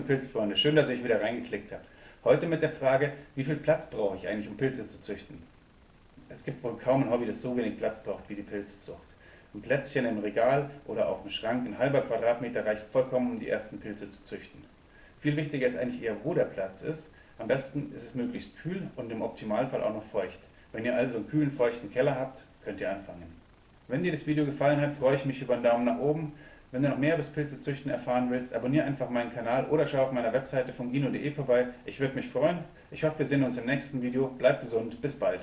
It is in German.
Pilzfreunde, schön, dass ihr euch wieder reingeklickt habt. Heute mit der Frage, wie viel Platz brauche ich eigentlich, um Pilze zu züchten? Es gibt wohl kaum ein Hobby, das so wenig Platz braucht wie die Pilzzucht. Ein Plätzchen im Regal oder auf dem Schrank, ein halber Quadratmeter reicht vollkommen, um die ersten Pilze zu züchten. Viel wichtiger ist eigentlich eher, wo der Platz ist. Am besten ist es möglichst kühl und im Optimalfall auch noch feucht. Wenn ihr also einen kühlen, feuchten Keller habt, könnt ihr anfangen. Wenn dir das Video gefallen hat, freue ich mich über einen Daumen nach oben. Wenn du noch mehr über das Pilzezüchten erfahren willst, abonniere einfach meinen Kanal oder schau auf meiner Webseite fungino.de vorbei. Ich würde mich freuen. Ich hoffe, wir sehen uns im nächsten Video. Bleibt gesund. Bis bald.